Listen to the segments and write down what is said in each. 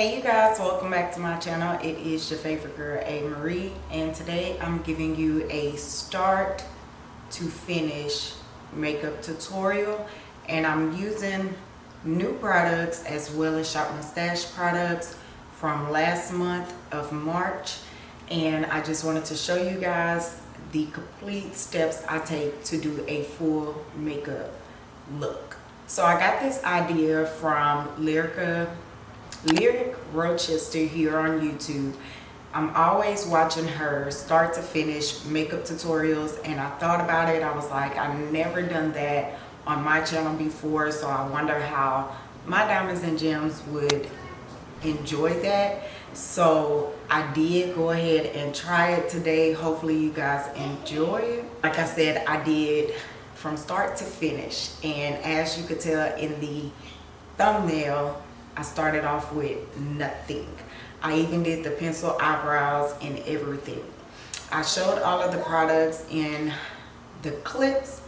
Hey you guys, welcome back to my channel. It is your favorite girl, A. Marie, and today I'm giving you a start to finish makeup tutorial and I'm using new products as well as Shop My Stash products from last month of March and I just wanted to show you guys the complete steps I take to do a full makeup look. So I got this idea from Lyrica Lyric Rochester here on YouTube. I'm always watching her start to finish makeup tutorials and I thought about it. I was like, I've never done that on my channel before so I wonder how my diamonds and gems would enjoy that. So I did go ahead and try it today. Hopefully you guys enjoy it. Like I said, I did from start to finish and as you could tell in the thumbnail I started off with nothing. I even did the pencil eyebrows and everything. I showed all of the products in the clips,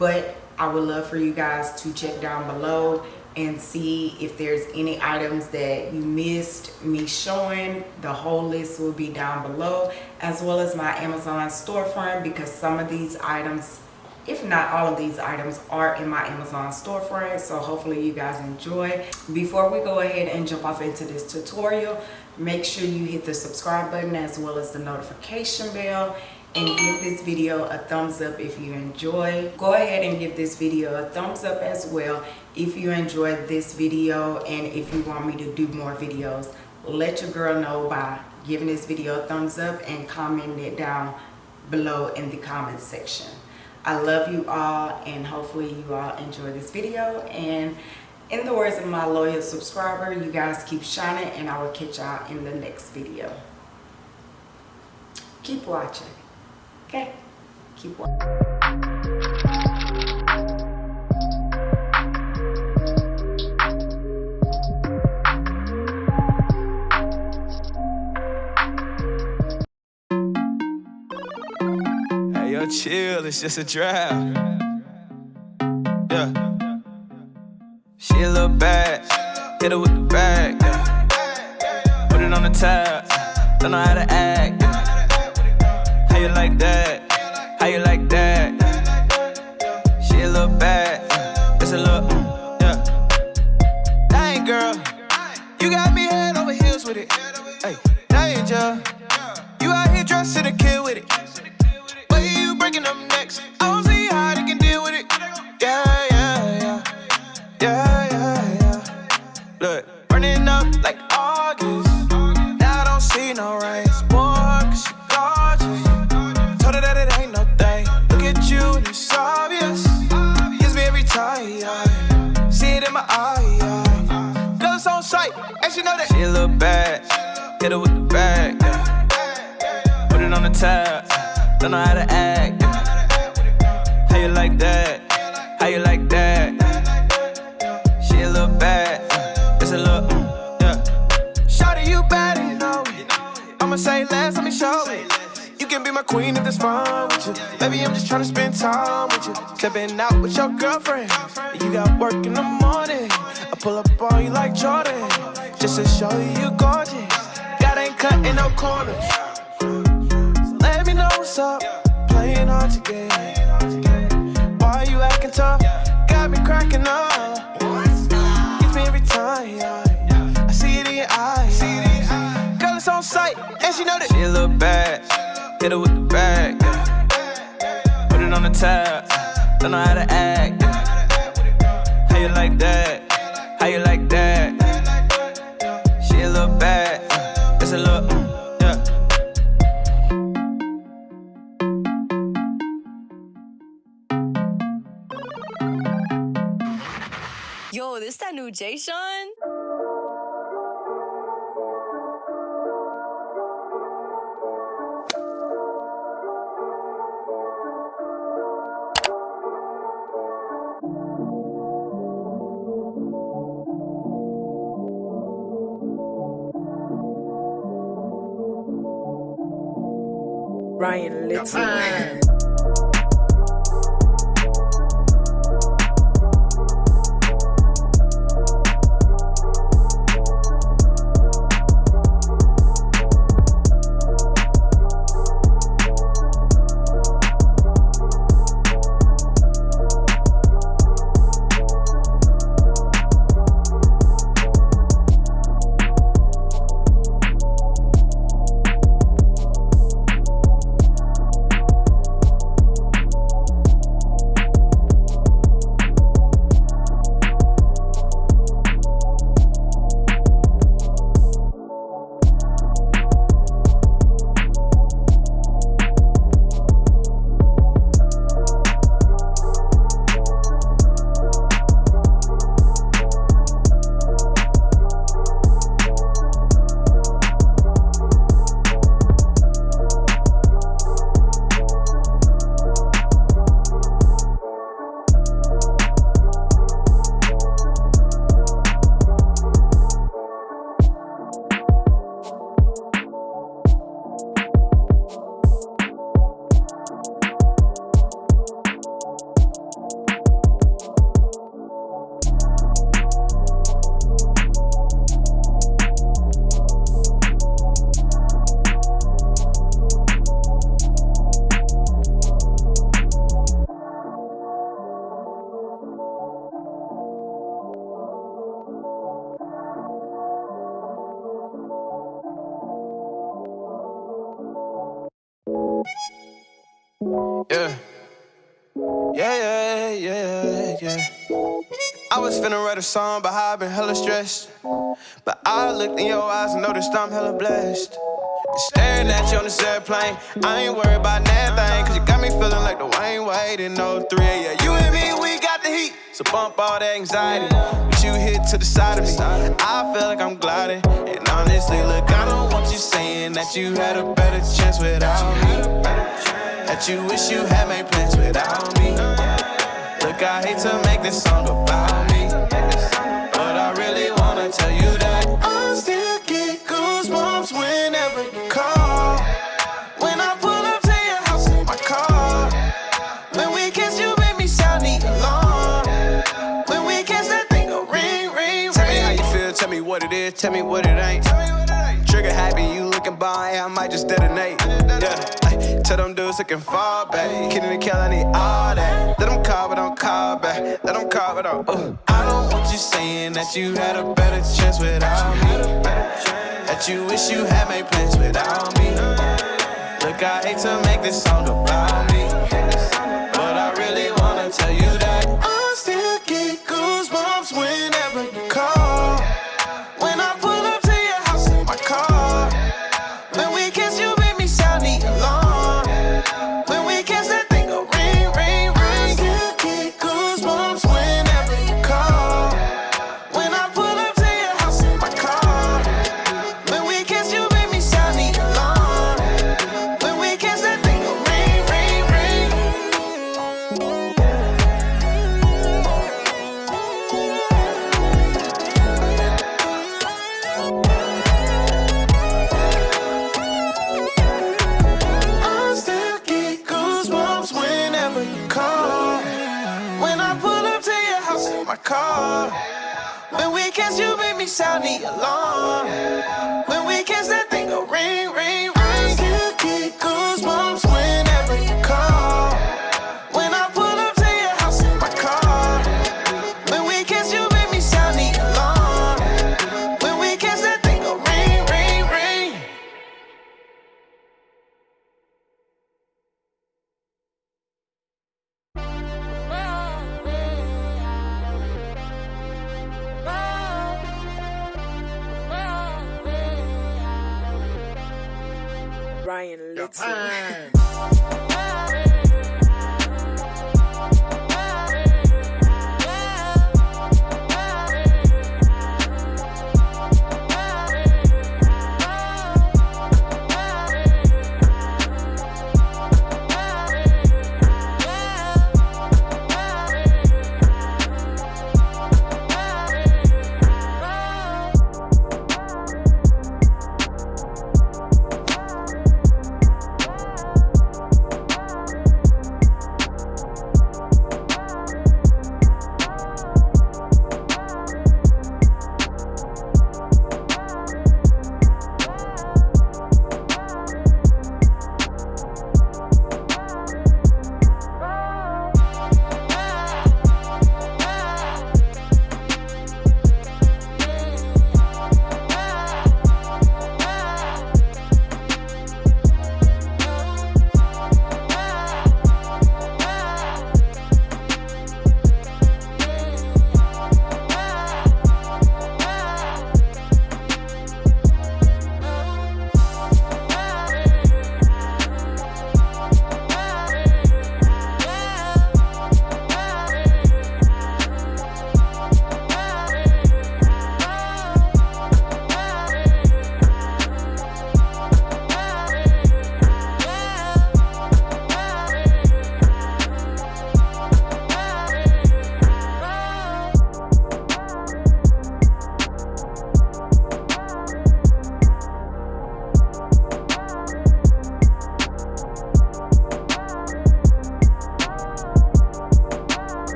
but I would love for you guys to check down below and see if there's any items that you missed me showing. The whole list will be down below as well as my Amazon storefront because some of these items if not all of these items are in my amazon storefront so hopefully you guys enjoy. Before we go ahead and jump off into this tutorial make sure you hit the subscribe button as well as the notification bell and give this video a thumbs up if you enjoy. Go ahead and give this video a thumbs up as well if you enjoyed this video and if you want me to do more videos. Let your girl know by giving this video a thumbs up and commenting it down below in the comment section I love you all and hopefully you all enjoy this video and in the words of my loyal subscriber, you guys keep shining and I will catch y'all in the next video. Keep watching. Okay? Keep watching. Chill, it's just a drive. Yeah. She a little bad, hit her with the bag. Yeah. Put it on the tab, don't know how to act. Yeah. How you like that? Ain't cutting no corners. Let me know what's up. Playing hard to get. Why you acting tough? Got me cracking up. Gets me every time. I see it in your eyes. Girl, it's on sight, and she know that she a little bad. Hit her with the bag. Put it on the tab. Don't know how to act. How you like that? Jay Sean? Ryan Little. Song, but how I been hella stressed. But I looked in your eyes and noticed I'm hella blessed. Staring at you on this airplane, I ain't worried about nothing. Cause you got me feeling like Dwyane Wade in 03. Yeah, you and me, we got the heat. So bump all that anxiety. But you hit to the side of me. I feel like I'm gliding. And honestly, look, I don't want you saying that you had a better chance without me. That you wish you had made plans without me. Look, I hate to make this song about me. Tell you that I still get goosebumps whenever you call. When I pull up to your house in my car. When we kiss, you make me sound the alarm. When we kiss, that thing go ring, ring, ring. Tell me how you feel, tell me what it is, tell me what it ain't. Trigger happy, you looking by, I might just detonate. Yeah, tell them dudes looking far back. Kidding and kill, I need all that. Let them call, but don't call back. Let them call, but don't. Uh. Don't you saying that you had a better chance without me. That you wish you had made plans without me. Look, I hate to make this song about me. Sound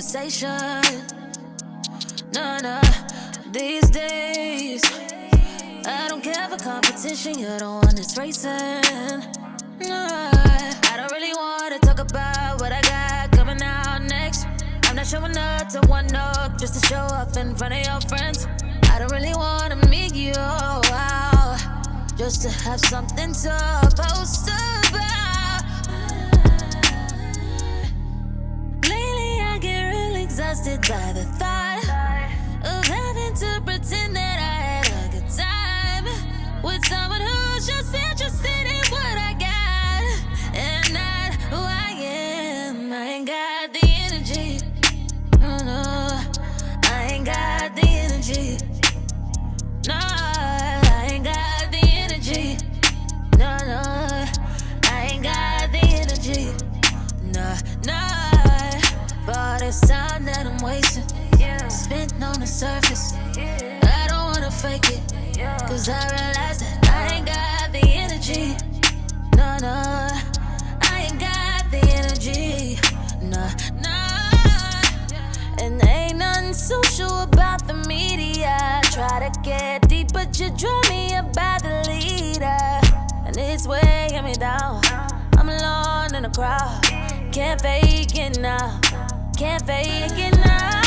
conversation. No, no, these days. I don't care for competition, you're the one that's racing. No, I don't really wanna talk about what I got coming out next. I'm not showing up to one up just to show off in front of your friends. I don't really wanna meet you out just to have something to post about. Real by the thought this time that I'm wasting, spent on the surface. I don't wanna fake it, cause I realize that I ain't got the energy. No, no, I ain't got the energy. No, no. And ain't nothing social about the media. Try to get deep, but you draw me about the leader. And it's weighing me down. I'm alone in the crowd. Can't fake it now. Can't fake it now.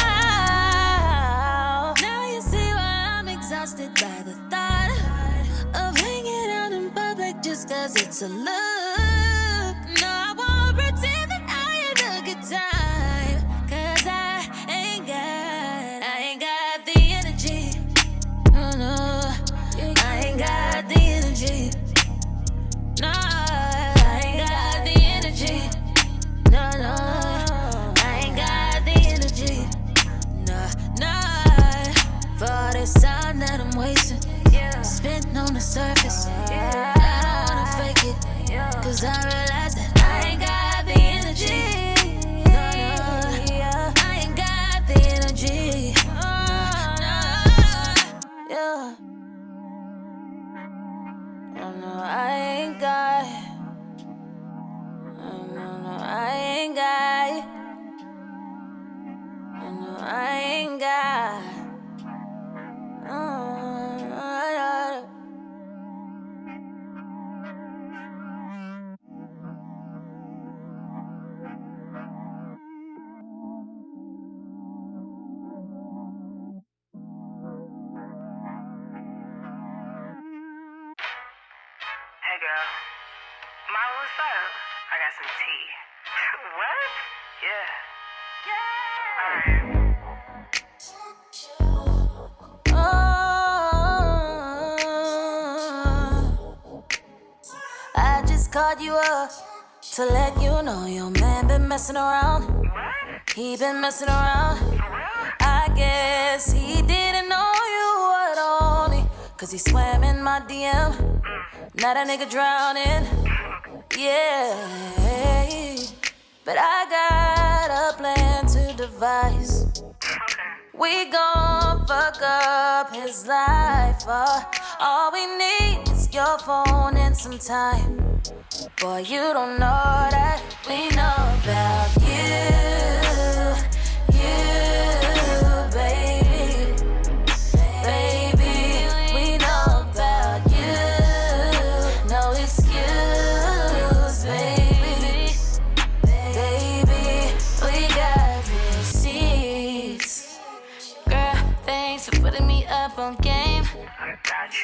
Now you see why I'm exhausted by the thought of hanging out in public just cause it's a look. No, I won't pretend that I had a good time. Surface. I don't wanna fake it, cause I realize that I ain't got the energy. No, no, I ain't got the energy. No, yeah. I ain't got. I ain't got. I ain't you up to let you know your man been messing around. He been messing around. I guess he didn't know you were only. Cause he swam in my DM. Now that nigga drowning. Yeah. But I got a plan to devise. We gon' fuck up his life. Uh, all we need is your phone and some time. Boy, you don't know that we know about you. You, baby. Baby, we know about you. No excuse, baby. Baby, we got receipts. Girl, thanks for putting me up on game.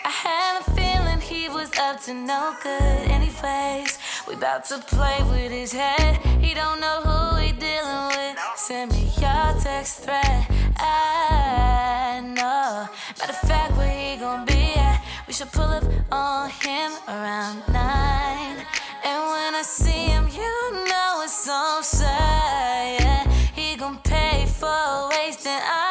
I had a feeling he was up to no good anyways. We to play with his head. He don't know who he dealing with. Send me your text thread. I know. Matter of fact, where he gon' be at? We should pull up on him around nine. And when I see him, you know it's on side. He gon' pay for wasting our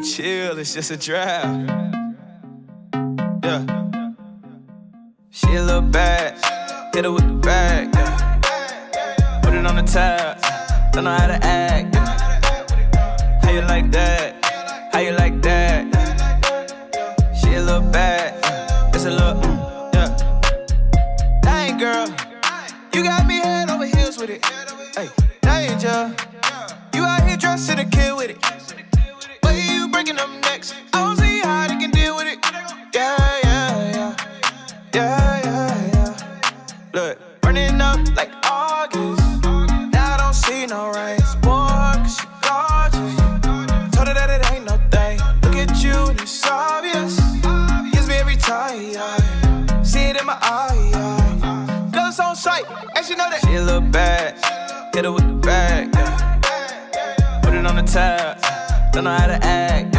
Chill, it's just a draft. Yeah. She a little bad, hit her with the bag. Yeah. Put it on the tab, don't know how to act. Yeah. How you like that? How you like that? She a little bad, it's a little, mm, yeah. Dang, girl, you got me head over heels with it. Hey, danger, you out here dressed to kill with it. Don't know how to act.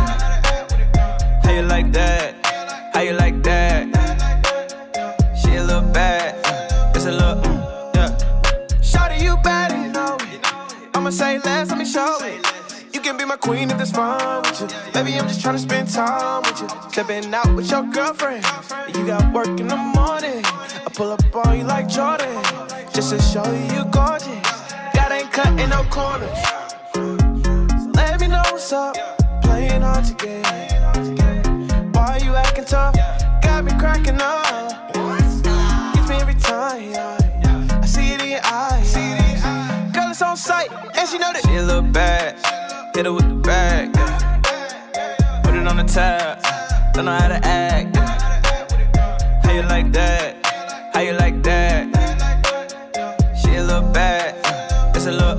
How you like that? How you like that? She a little bad. It's a little, mm, yeah. Shawty, you bad you know it. I'ma say less, let me show it. You can be my queen if that's fine with you. Baby, I'm just trying to spend time with you. Stepping out with your girlfriend. You got work in the morning. I pull up on you like Jordan. Just to show you you gorgeous. God ain't cutting no corners. What's up. Playing hard to get. Why you acting tough? Got me cracking up. Gives me every time. I see it in your eyes. Girl, it's on sight, and she know that she little bad. Hit her with the bag. Put it on the tab. Don't know how to act. How you like that? How you like that? She little bad. It's a little,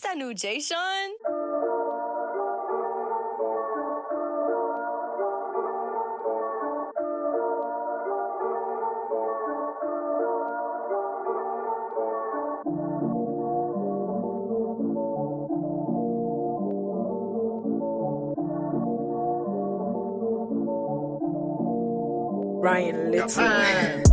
this that new Jay Sean? Ryan Little.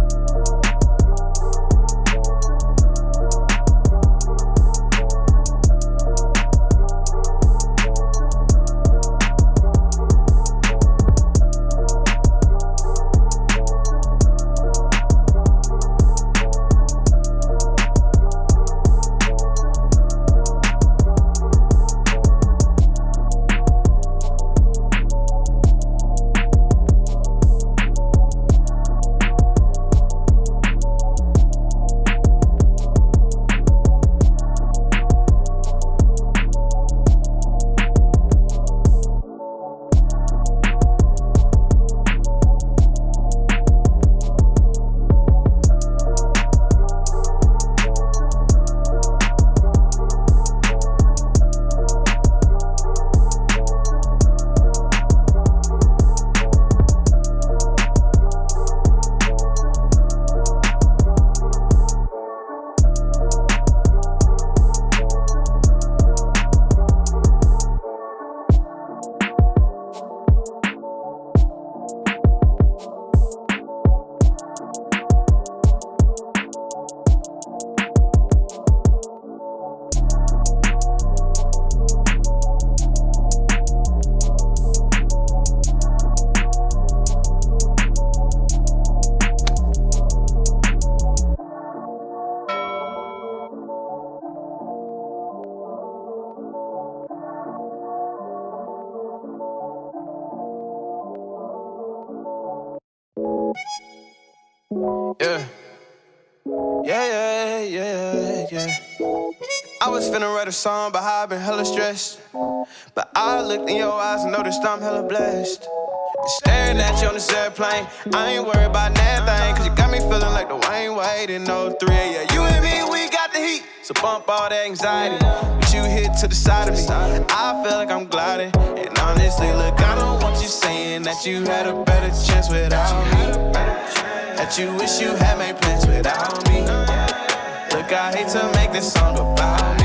Song, but how I been hella stressed. But I looked in your eyes and noticed I'm hella blessed. Staring at you on this airplane, I ain't worried about nothing. Cause you got me feeling like Dwyane Wade in 03. Yeah, you and me, we got the heat. So bump all that anxiety. But you hit to the side of me. I feel like I'm gliding. And honestly, look, I don't want you saying that you had a better chance without me. That you wish you had made plans without me. Look, I hate to make this song about me.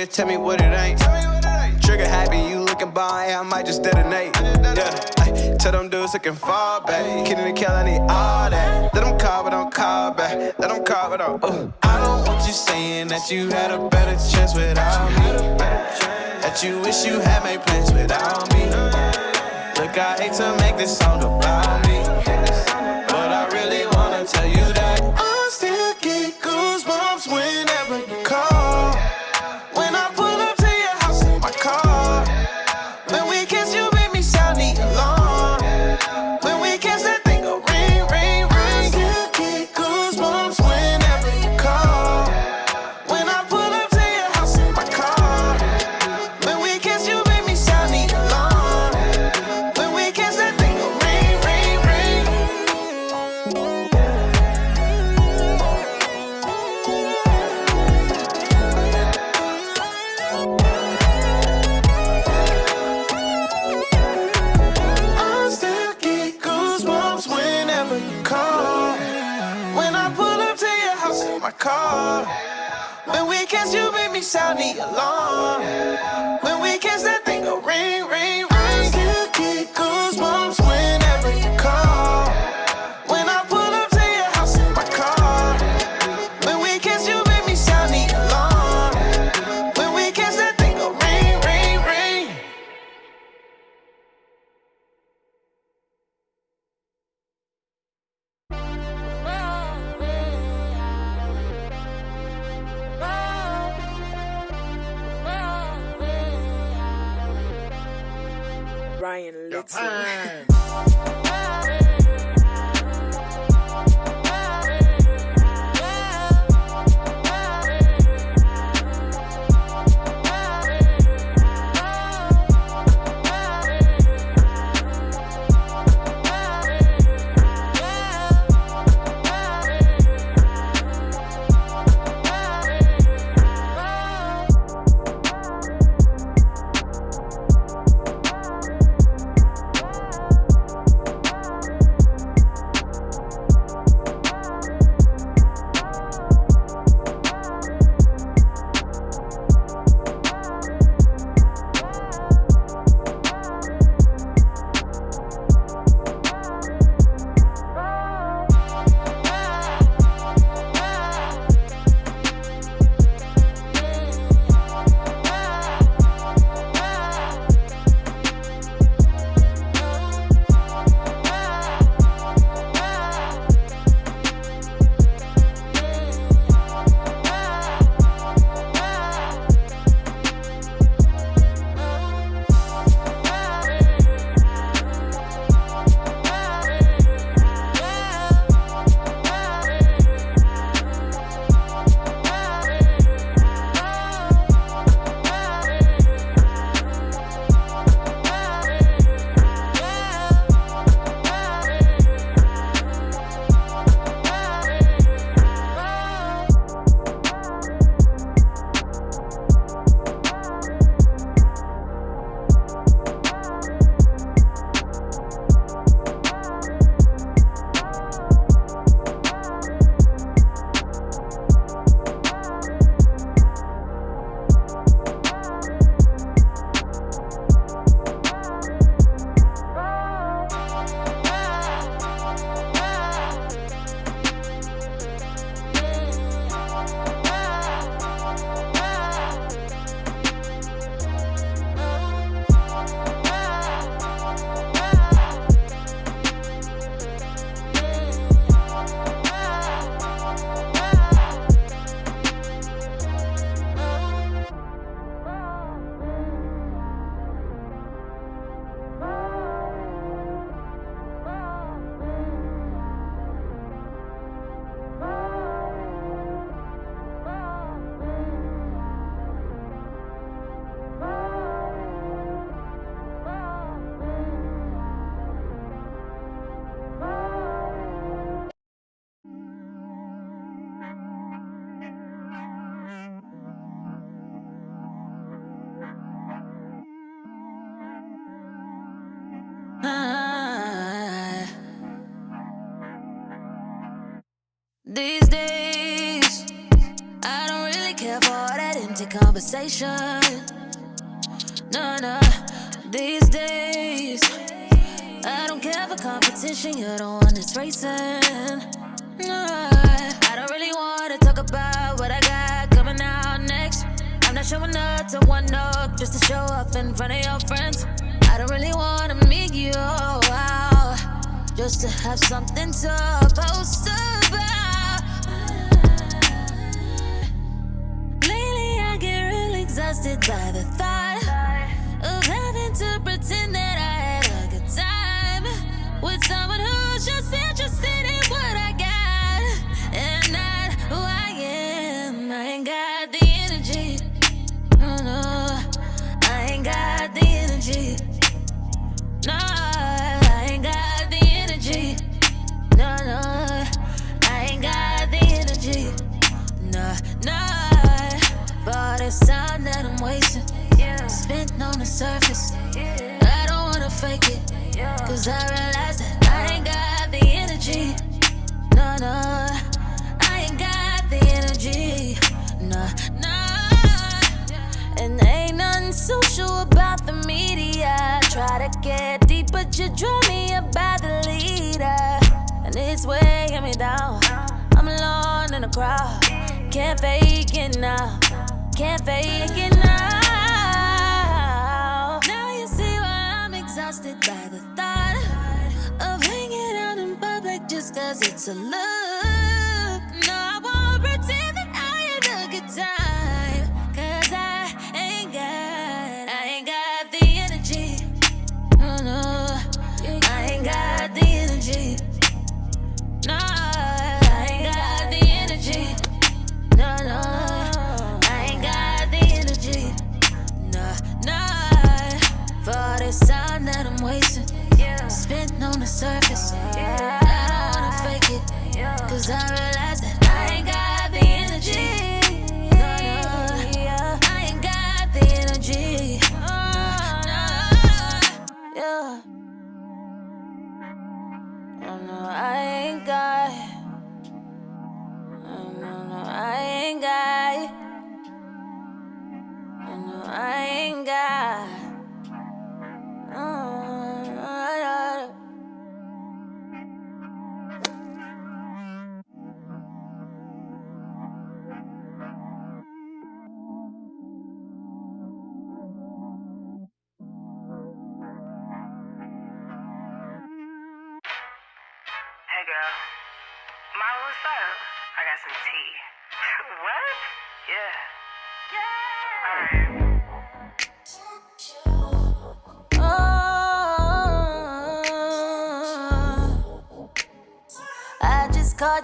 Is, tell me what it ain't. Trigger happy, you looking by, I might just detonate. Yeah, tell them dudes looking far back. Kidding and kill, I need all that. Let them call, but don't call back. Let them call, but don't. Uh. I don't want you saying that you had a better chance without me. That you wish you had made plans without me. Look, I hate to make this song about me. My car. When we kiss, you make me sound the alarm. When we kiss, that thing go ring, ring, ring. I still get goosebumps conversation. No, no, these days. I don't care for competition, you're the one that's racing. No, I don't really wanna talk about what I got coming out next. I'm not showing up to one up just to show up in front of your friends. I don't really wanna meet you out just to have something to post about. Exhausted by the thought of having to pretend that I had a good time with someone who's just this time that I'm wasting. Spent on the surface. I don't wanna fake it. Cause I realize that I ain't got the energy. No, no, I ain't got the energy. No, no. And ain't nothing social about the media. Try to get deep, but you draw me about the leader. And it's weighing me down. I'm alone in the crowd. Can't fake it now. Can't fake it now. Now you see why I'm exhausted by the thought of hanging out in public just cause it's a look. No, I won't pretend that I had a good time.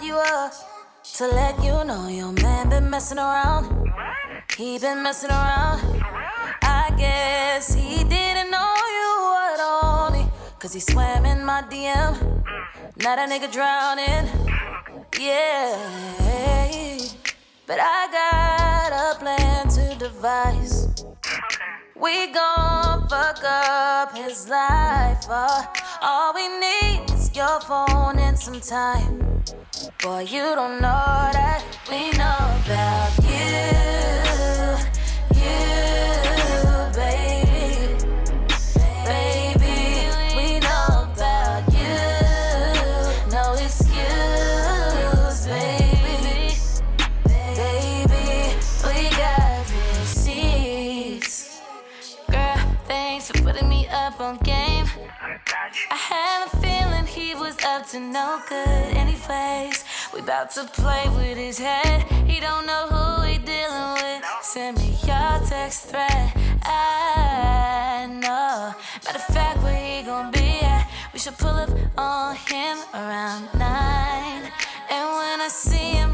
You up to let you know your man been messing around. He been messing around. I guess he didn't know you were only. Cause he swam in my DM. Now that nigga drowning. Yeah. But I got a plan to devise. We gon' fuck up his life. uh. all we need is your phone and some time. Boy, you don't know that we know about to play with his head. He don't know who he dealing with. Send me your text thread. I know. Matter of fact, where he gon' be at? We should pull up on him around nine. And when I see him,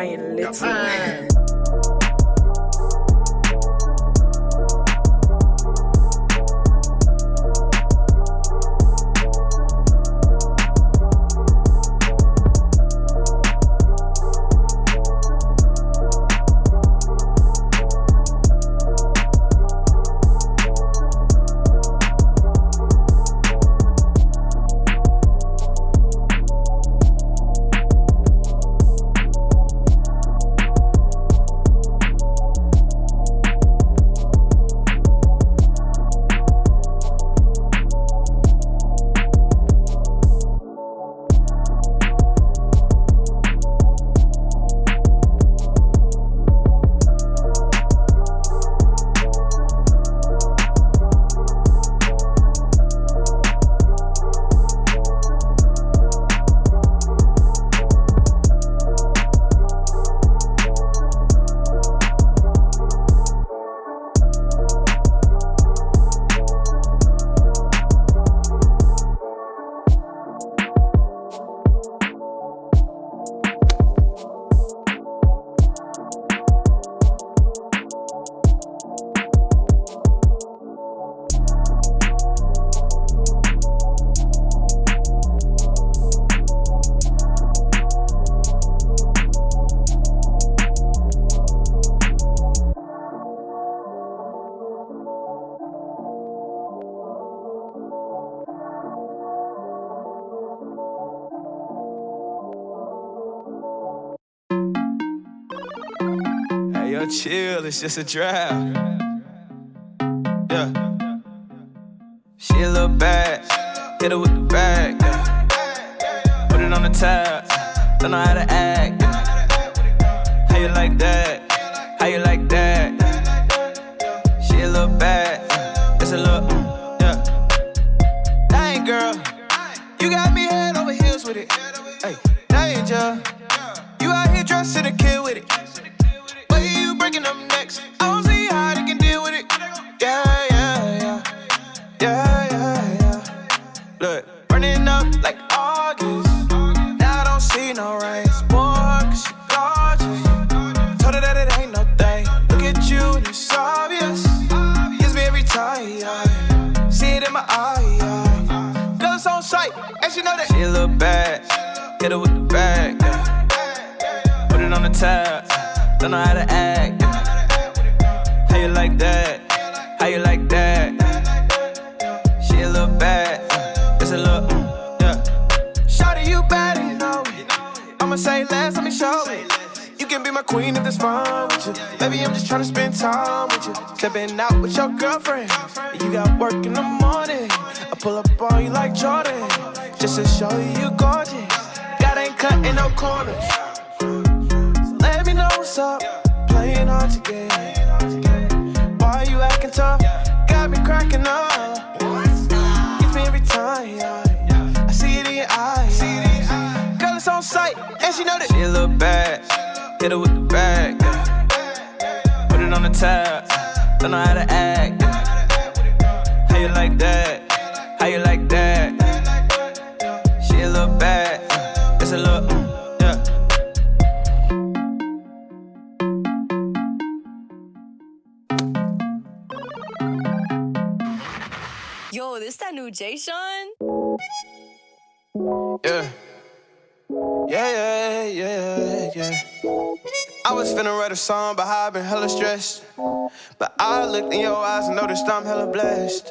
Brian Little. it's just a draft. feeling tough, got me cracking up. Gets me every time. I see it in your eyes. Girl, it's on sight, and she know that she look bad. Hit her with the bag. Put it on the tab. Don't know how to act. Sean? Yeah. Yeah, yeah, yeah, yeah. I was finna write a song, but how I been hella stressed. But I looked in your eyes and noticed I'm hella blessed.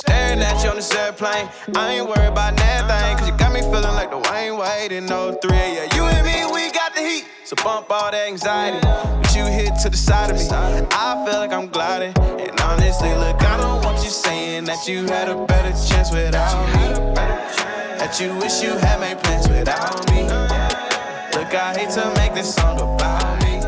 Staring at you on this airplane, I ain't worried about nothing. Cause you got me feeling like the Dwyane Wade in 03. Yeah, you and me, we got the heat. So bump all that anxiety. But you hit to the side of me. I feel like I'm gliding. And honestly, look, I don't want you saying that you had a better chance without me. That you wish you had made plans without me. Look, I hate to make this song about me.